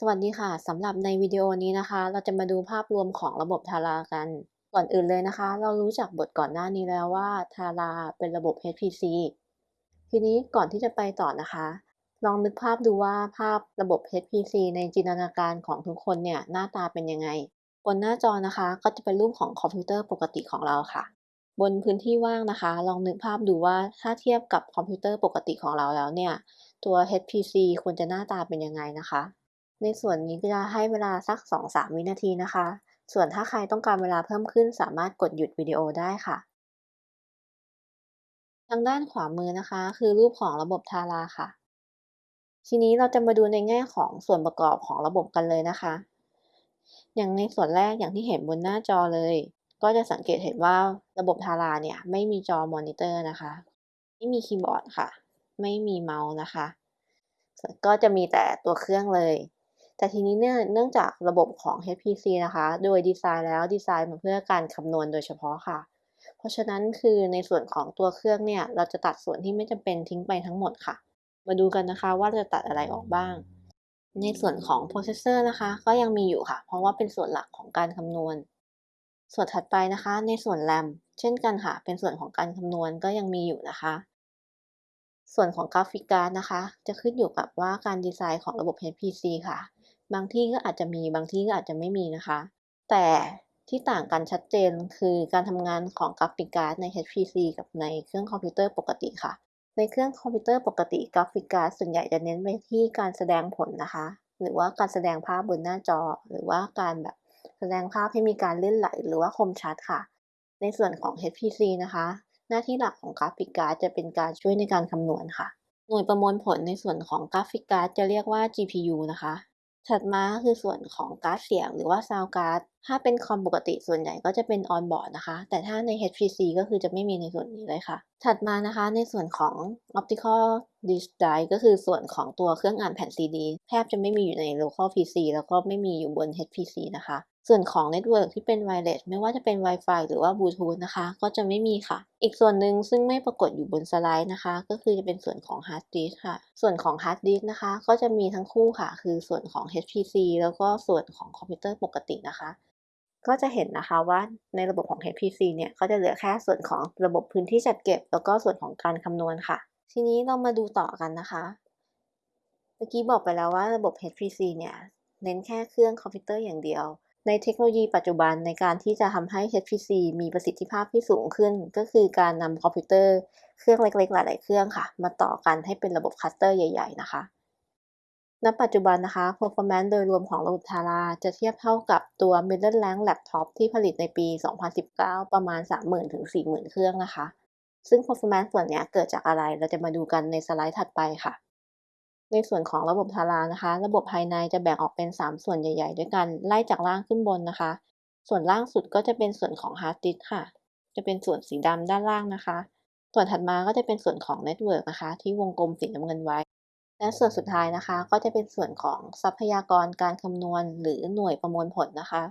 สวัสดีค่ะสำหรับในวิดีโอนี้นะคะ เราจะมาดูภาพรวมของระบบทารากัน ก่อนอื่นเลยนะคะ เรารู้จักบทก่อนหน้านี้แล้วว่าทาราเป็นระบบ HPC ทีนี้ก่อนที่จะไปต่อนะคะ ลองนึกภาพดูว่าภาพระบบ HPC ในจินตนาการของทุกคนเนี่ยหน้าตาเป็นยังไง บนหน้าจอนะคะก็จะเป็นรูปของคอมพิวเตอร์ปกติของเราค่ะ บนพื้นที่ว่างนะคะ ลองนึกภาพดูว่าถ้าเทียบกับคอมพิวเตอร์ปกติของเราแล้วเนี่ยตัว HPC ควรจะหน้าตาเป็นยังไงนะคะ ในส่วนนี้จะให้เวลาสัก 2-3 วินาทีนะคะ ส่วนถ้าใครต้องการเวลาเพิ่มขึ้นสามารถกดหยุดวิดีโอได้ค่ะ ทางด้านขวามือนะคะ คือรูปของระบบทาราค่ะ ทีนี้เราจะมาดูในแง่ของส่วนประกอบของระบบกันเลยนะคะ อย่างในส่วนแรกอย่างที่เห็นบนหน้าจอเลย ก็จะสังเกตเห็นว่าระบบทาราเนี่ยไม่มีจอมอนิเตอร์นะคะ ไม่มีคีย์บอร์ดค่ะ ไม่มีเมาส์นะคะ ก็จะมีแต่ตัวเครื่องเลย แต่ทีนี้เนี่ยเนื่องจากระบบของ HPC นะคะ โดยดีไซน์แล้วดีไซน์มาเพื่อการคำนวณโดยเฉพาะค่ะ เพราะฉะนั้นคือในส่วนของตัวเครื่องเนี่ย เราจะตัดส่วนที่ไม่จำเป็นทิ้งไปทั้งหมดค่ะ มาดูกันนะคะว่าจะตัดอะไรออกบ้าง ในส่วนของ processor นะคะ ก็ยังมีอยู่ค่ะ เพราะว่าเป็นส่วนหลักของการคำนวณ ส่วนถัดไปนะคะ ในส่วนแรมเช่นกันค่ะ เป็นส่วนของการคำนวณก็ยังมีอยู่นะคะส่วนของ graphic card นะคะ จะขึ้นอยู่กับว่าการดีไซน์ของระบบ HPC ค่ะ บางที่ก็อาจจะมีบางที่ก็อาจจะไม่มีนะคะ แต่ที่ต่างกันชัดเจนคือการทำงานของ graphic card ใน HPC กับในเครื่องคอมพิวเตอร์ปกติค่ะ ในเครื่องคอมพิวเตอร์ปกติ graphic card ส่วนใหญ่จะเน้นไปที่การแสดงผลนะคะ หรือว่าการแสดงภาพบนหน้าจอ หรือว่าการแบบแสดงภาพให้มีการเลื่อนไหลหรือว่าคมชัดค่ะ ในส่วนของ HPC นะคะ หน้าที่หลักของ graphic card จะเป็นการช่วยในการคำนวณค่ะ หน่วยประมวลผลในส่วนของ graphic card จะเรียกว่า GPU นะคะ ถัดมาคือส่วนของการ์ดเสียงหรือว่า sound card ถ้าเป็นคอมปกติส่วนใหญ่ก็จะเป็น onboard นะคะ แต่ถ้าใน HPC ก็คือจะไม่มีในส่วนนี้เลยค่ะ ถัดมานะคะในส่วนของ Optical Disc Drive ก็คือส่วนของตัวเครื่องอ่านแผ่น CD แทบจะไม่มีอยู่ใน local PC แล้วก็ไม่มีอยู่บน HPC นะคะ ส่วนของ Network ที่เป็น Wireless ไม่ว่าจะเป็น Wi-Fi หรือว่า Bluetooth นะคะ ก็จะไม่มีค่ะ อีกส่วนหนึ่งซึ่งไม่ปรากฏอยู่บนสไลด์นะคะ ก็คือจะเป็นส่วนของ Hard Disk ค่ะ ส่วนของ Hard Disk นะคะ ก็จะมีทั้งคู่ค่ะ คือส่วนของ HPC แล้วก็ส่วนของคอมพิวเตอร์ปกตินะคะ ก็จะเห็นนะคะว่าในระบบของ HPC เนี่ยก็จะเหลือแค่ส่วนของระบบพื้นที่จัดเก็บ แล้วก็ส่วนของการคำนวณค่ะ ทีนี้เรามาดูต่อกันนะคะเมื่อกี้บอกไปแล้วว่าระบบ HPC เนี่ยเน้นแค่เครื่องคอมพิวเตอร์อย่างเดียว ในเทคโนโลยีปัจจุบันในการที่จะทำให้ HPC มีประสิทธิภาพที่สูงขึ้น ก็คือการนำคอมพิวเตอร์เครื่องเล็กๆ หลาย ๆ เครื่องค่ะ มาต่อกันให้เป็นระบบ cluster ใหญ่ ๆ นะคะณปัจจุบันนะคะ performance โดยรวมของระบบทาราจะเทียบเท่ากับตัว middle rank laptop ที่ผลิตในปี 2019 ประมาณ 30,000ถึง40,000 เครื่องนะคะ ซึ่ง performance ส่วนนี้เกิดจากอะไรเราจะมาดูกันในสไลด์ถัดไปค่ะ ในส่วนของระบบทารานะคะ ระบบภายในจะแบ่งออกเป็น 3 ส่วนใหญ่ ๆ ด้วยกัน ไล่จากล่างขึ้นบนนะคะ ส่วนล่างสุดก็จะเป็นส่วนของ hard disk ค่ะ จะเป็นส่วนสีดำด้านล่างนะคะ ส่วนถัดมาก็จะเป็นส่วนของ network นะคะ ที่วงกลมสีน้ำเงินไว้ และส่วนสุดท้ายนะคะ ก็จะเป็นส่วนของทรัพยากรการคำนวณ หรือหน่วยประมวลผลนะคะ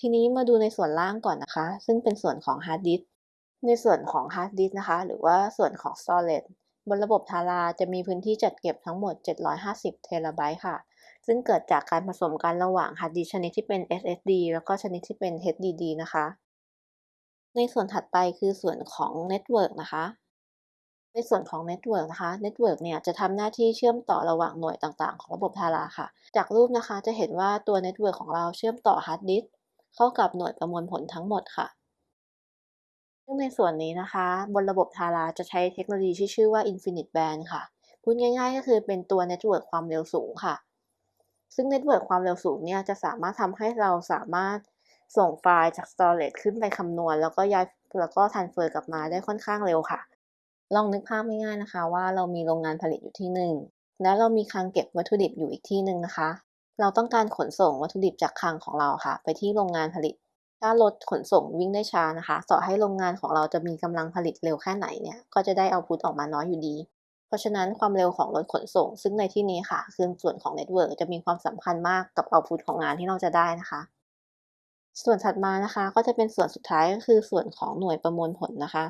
ทีนี้มาดูในส่วนล่างก่อนนะคะ ซึ่งเป็นส่วนของ hard disk ในส่วนของ hard disk นะคะ หรือว่าส่วนของ storage บนระบบทาราจะมีพื้นที่จัดเก็บทั้งหมด 750 เทราไบต์ค่ะ ซึ่งเกิดจากการผสมกันระหว่าง hard disk ชนิดที่เป็น SSD แล้วก็ชนิดที่เป็น HDD นะคะ ในส่วนถัดไปคือส่วนของ network นะคะ ในส่วนของ Network นะคะ Network เนี่ยจะทำหน้าที่เชื่อมต่อระหว่างหน่วยต่างๆ ของระบบทาราค่ะ จากรูปนะคะจะเห็นว่าตัว Network ของเราเชื่อมต่อ Hard Disk เข้ากับหน่วยประมวลผลทั้งหมดค่ะ ซึ่งในส่วนนี้นะคะ บนระบบทาราจะใช้เทคโนโลยีที่ชื่อว่า Infinite Band ค่ะ พูดง่ายๆ ก็คือเป็นตัว Network ความเร็วสูงค่ะ ซึ่ง Network ความเร็วสูงเนี่ยจะสามารถทำให้เราสามารถส่งไฟล์จาก Storage ขึ้นไปคำนวณ แล้วก็ย้ายแล้วก็ transfer กลับมาได้ค่อนข้างเร็วค่ะ ลองนึกภาพง่ายๆนะคะ ว่าเรามีโรงงานผลิตอยู่ที่หนึ่งแล้วเรามีคลังเก็บวัตถุดิบอยู่อีกที่หนึ่งนะคะ เราต้องการขนส่งวัตถุดิบจากคลังของเราค่ะ ไปที่โรงงานผลิต ถ้ารถขนส่งวิ่งได้ช้านะคะ ต่อให้โรงงานของเราจะมีกำลังผลิตเร็วแค่ไหนเนี่ย ก็จะได้ output ออกมาน้อยอยู่ดี เพราะฉะนั้นความเร็วของรถขนส่ง ซึ่งในที่นี้ค่ะ คือส่วนของ network จะมีความสำคัญมากกับ output ของงานที่เราจะได้นะคะ ส่วนถัดมานะคะ ก็จะเป็นส่วนสุดท้ายก็คือส่วนของหน่วยประมวลผลนะคะ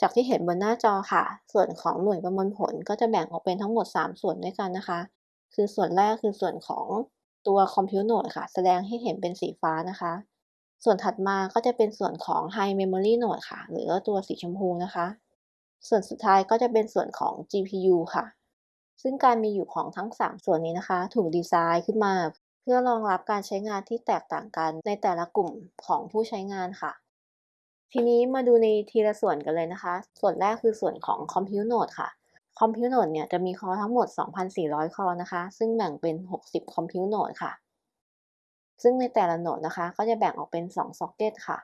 จากที่เห็นบนหน้าจอค่ะ ส่วนของหน่วยประมวลผลก็จะแบ่งออกเป็นทั้งหมด 3 ส่วนด้วยกันนะคะ คือส่วนแรกคือส่วนของตัว Compute Node ค่ะ แสดงให้เห็นเป็นสีฟ้านะคะ ส่วนถัดมาก็จะเป็นส่วนของ High Memory Node ค่ะ หรือว่าตัวสีชมพูนะคะ ส่วนสุดท้ายก็จะเป็นส่วนของ GPU ค่ะ ซึ่งการมีอยู่ของทั้ง 3 ส่วนนี้นะคะ ถูกดีไซน์ขึ้นมา เพื่อรองรับการใช้งานที่แตกต่างกันในแต่ละกลุ่มของผู้ใช้งานค่ะ ทีนี้มาดูในทีละส่วนกันเลยนะคะ ส่วนแรกคือส่วนของ Compute Node ค่ะ Compute Node เนี่ยจะมีคอทั้งหมด 2,400 คอนะคะ ซึ่งแบ่งเป็น 60 Compute Node ค่ะ ซึ่งในแต่ละโหนดนะคะ ก็จะแบ่งออกเป็น2 Socket ค่ะ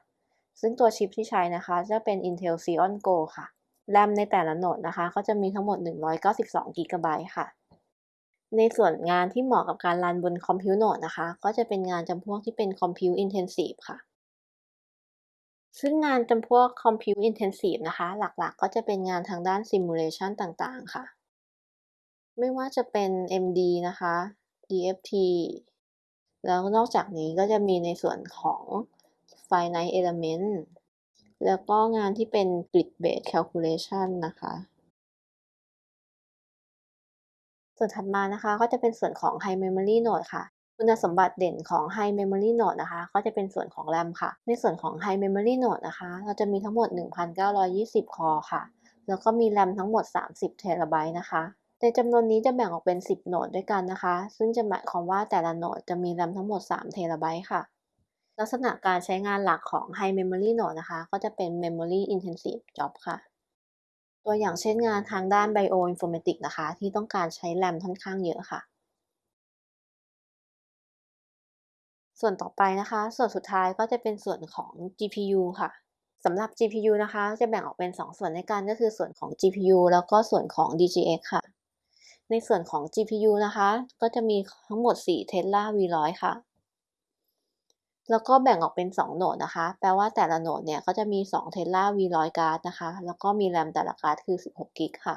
ซึ่งตัวชิปที่ใช้นะคะ จะเป็น Intel Xeon Go ค่ะ แรมในแต่ละโหนดนะคะ ก็จะมีทั้งหมด 192 GB ค่ะ ในส่วนงานที่เหมาะกับการรันบน Compute Node นะคะ ก็จะเป็นงานจำพวกที่เป็น Compute Intensive ค่ะ ซึ่งงานจำพวก Compute Intensive นะคะ หลักๆ ก็จะเป็นงานทางด้าน Simulation ต่างๆ ค่ะ ไม่ว่าจะเป็น MD นะคะ DFT แล้วนอกจากนี้ก็จะมีในส่วนของ Finite Element แล้วก็งานที่เป็น Grid Based Calculation นะคะส่วนถัดมานะคะก็จะเป็นส่วนของ High Memory Node ค่ะ คุณสมบัติเด่นของ High Memory Node นะคะ ก็จะเป็นส่วนของ RAM ค่ะ ในส่วนของ High Memory Node นะคะ เราจะมีทั้งหมด 1,920 คอค่ะ แล้วก็มี RAM ทั้งหมด 30 เทราไบต์นะคะ ในจำนวนนี้จะแบ่งออกเป็น 10 โหนดด้วยกันนะคะ ซึ่งจะหมายความว่าแต่ละโหนดจะมี RAM ทั้งหมด 3 เทราไบต์ค่ะ ลักษณะการใช้งานหลักของ High Memory Node นะคะ ก็จะเป็น Memory Intensive Job ค่ะ ตัวอย่างเช่นงานทางด้าน Bioinformatics นะคะ ที่ต้องการใช้ RAM ค่อนข้างเยอะค่ะ ส่วนต่อไปนะคะ ส่วนสุดท้ายก็จะเป็นส่วนของ GPU ค่ะสำหรับ GPU นะคะ จะแบ่งออกเป็น 2 ส่วนด้วยกันก็คือส่วนของ GPU แล้วก็ส่วนของ DGX ค่ะ ในส่วนของ GPU นะคะ ก็จะมีทั้งหมด 4 Tesla V100 ค่ะ แล้วก็แบ่งออกเป็น 2 โหนดนะคะ แปลว่าแต่ละโหนดเนี่ยก็จะมี 2 Tesla V100 การ์ดนะคะ แล้วก็มี RAM แต่ละการ์ดคือ 16กิกค่ะ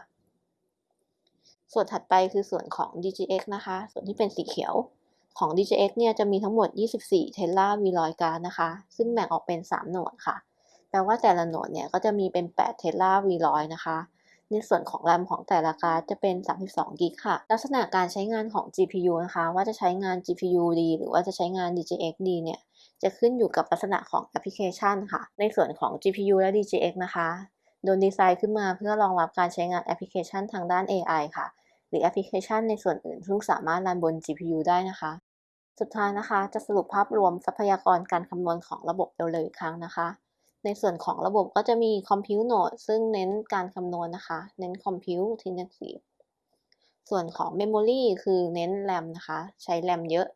ส่วนถัดไปคือส่วนของ DGX นะคะ ส่วนที่เป็นสีเขียวของ DGX เนี่ยจะมีทั้งหมด 24 Tesla V100 card นะคะ ซึ่งแบ่งออกเป็น 3 node ค่ะ แปลว่าแต่ละ node เนี่ยก็จะมีเป็น8 Tesla V100 นะคะ ในส่วนของ RAM ของแต่ละ card จะเป็น 32 gig ค่ะ ลักษณะการใช้งานของ GPU นะคะ ว่าจะใช้งาน GPU ดีหรือว่าจะใช้งาน DGX ดีเนี่ยจะขึ้นอยู่กับลักษณะของแอปพลิเคชันค่ะ ในส่วนของ GPU และ DGX นะคะโดนดีไซน์ขึ้นมาเพื่อรองรับการใช้งานแอปพลิเคชันทางด้าน AI ค่ะ หรือแอปพลิเคชันในส่วนอื่นซึ่งสามารถรันบน GPU ได้นะคะ สุดท้ายนะคะ จะสรุปภาพรวมทรัพยากรการคำนวณของระบบเร็วๆอีกครั้งนะคะ ในส่วนของระบบก็จะมี Compute Node ซึ่งเน้นการคำนวณนะคะ เน้น Compute Intensive ส่วนของ Memory คือเน้น RAM นะคะ ใช้ RAM เยอะ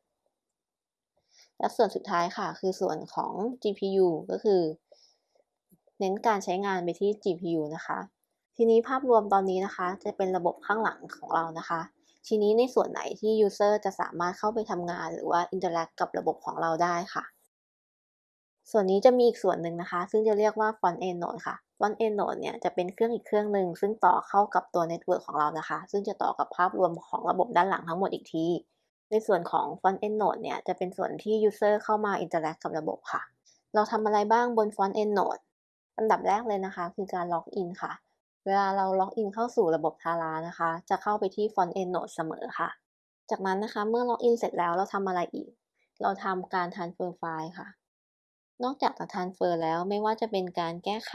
และส่วนสุดท้ายค่ะ คือส่วนของ GPU ก็คือ เน้นการใช้งานไปที่ GPU นะคะ ทีนี้ภาพรวมตอนนี้นะคะ จะเป็นระบบข้างหลังของเรานะคะ ทีนี้ในส่วนไหนที่ User จะสามารถเข้าไปทำงาน หรือว่า Interact กับระบบของเราได้ค่ะ ส่วนนี้จะมีอีกส่วนหนึ่งนะคะ ซึ่งจะเรียกว่า Front End Node ค่ะ Front End Node เนี่ยจะเป็นเครื่องอีกเครื่องหนึ่งซึ่งต่อเข้ากับตัว Network ของเรานะคะ ซึ่งจะต่อกับภาพรวมของระบบด้านหลังทั้งหมดอีกที ในส่วนของ Front End Node เนี่ยจะเป็นส่วนที่ User เข้ามา Interact กับระบบค่ะ เราทำอะไรบ้างบน Front End Node อันดับแรกเลยนะคะ คือการ Log in ค่ะ เวลาเรา Log in เข้าสู่ระบบ Tara นะคะ จะเข้าไปที่ Front End Node เสมอค่ะ จากนั้นนะคะเมื่อ Log in เสร็จแล้วเราทำอะไรอีก เราทำการ Transfer ไฟล์ค่ะ นอกจากจะ Transfer แล้วไม่ว่าจะเป็นการแก้ไข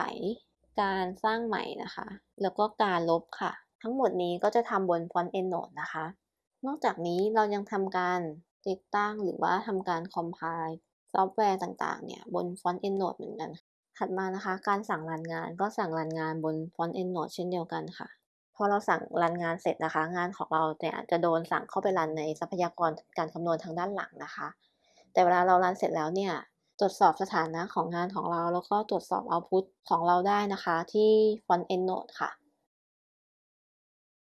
การสร้างใหม่นะคะ แล้วก็การลบค่ะ ทั้งหมดนี้ก็จะทำบน Front End Node นะคะ นอกจากนี้เรายังทำการติดตั้งหรือว่าทำการ Compile ซอฟต์แวร์ต่างๆ เนี่ยบน Front End Node เหมือนกัน ถัดมานะคะ การสั่งรันงานก็สั่งรันงานบน Front End Node เช่นเดียวกันค่ะ พอเราสั่งรันงานเสร็จนะคะ งานของเราเนี่ยจะโดนสั่งเข้าไปรันในทรัพยากรการคำนวณทางด้านหลังนะคะ แต่เวลาเรารันเสร็จแล้วเนี่ย ตรวจสอบสถานะของงานของเรา แล้วก็ตรวจสอบ output ของเราได้นะคะที่ Front End Node ค่ะ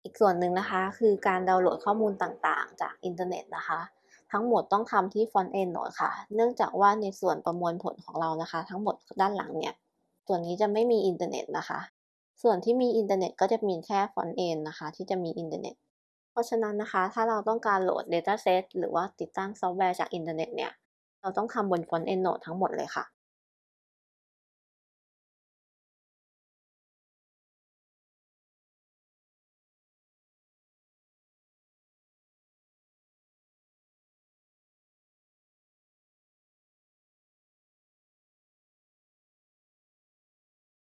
อีกส่วนหนึ่งนะคะคือการดาวน์โหลดข้อมูลต่างๆ จากอินเทอร์เน็ตนะคะ ทั้งหมดต้องทำที่ Front End Node ค่ะ เนื่องจากว่าในส่วนประมวลผลของเรานะคะ ทั้งหมดด้านหลังเนี่ย ส่วนนี้จะไม่มีอินเทอร์เน็ตนะคะ ส่วนที่มีอินเทอร์เน็ตก็จะมีแค่ Front End นะคะ ที่จะมีอินเทอร์เน็ตเพราะฉะนั้นนะคะ ถ้าเราต้องการโหลด Dataset หรือว่าติดตั้งซอฟต์แวร์จากอินเทอร์เน็ตเนี่ย เราต้องทำบน Front End Node ทั้งหมดเลยค่ะ